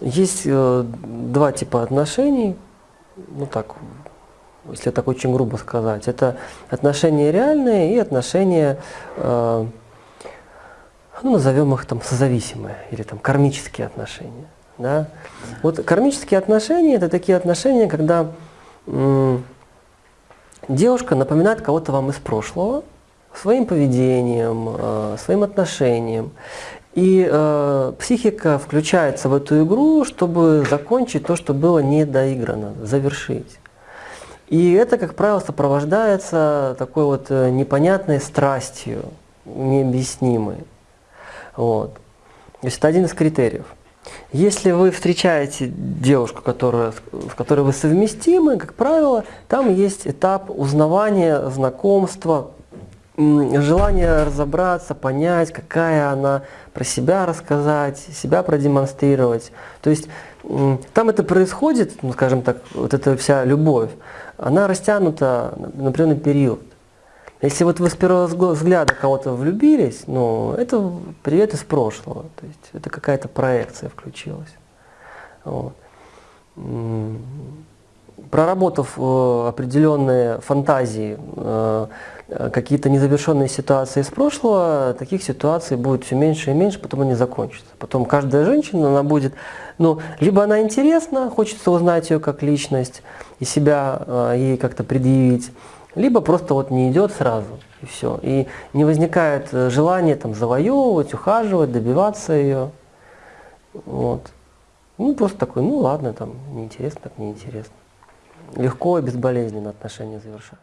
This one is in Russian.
Есть э, два типа отношений, ну так, если так очень грубо сказать. Это отношения реальные и отношения, э, ну, назовем их там созависимые или там кармические отношения. Да? Вот кармические отношения – это такие отношения, когда м, девушка напоминает кого-то вам из прошлого своим поведением, э, своим отношением. И э, психика включается в эту игру, чтобы закончить то, что было недоиграно, завершить. И это, как правило, сопровождается такой вот э, непонятной страстью, необъяснимой. Вот. То есть это один из критериев. Если вы встречаете девушку, которая, с которой вы совместимы, как правило, там есть этап узнавания, знакомства, желание разобраться, понять, какая она, про себя рассказать, себя продемонстрировать. То есть там это происходит, ну, скажем так, вот эта вся любовь, она растянута на определенный период. Если вот вы с первого взгляда кого-то влюбились, ну, это привет из прошлого. То есть это какая-то проекция включилась. Вот. Проработав э, определенные фантазии, э, Э, какие-то незавершенные ситуации из прошлого, таких ситуаций будет все меньше и меньше, потом они закончатся. Потом каждая женщина, она будет, ну, либо она интересна, хочется узнать ее как личность и себя ей как-то предъявить, либо просто вот не идет сразу, и все. И не возникает желания там завоевывать, ухаживать, добиваться ее. Вот. Ну, просто такой, ну ладно, там, неинтересно, так неинтересно. Легко и безболезненно отношения завершают.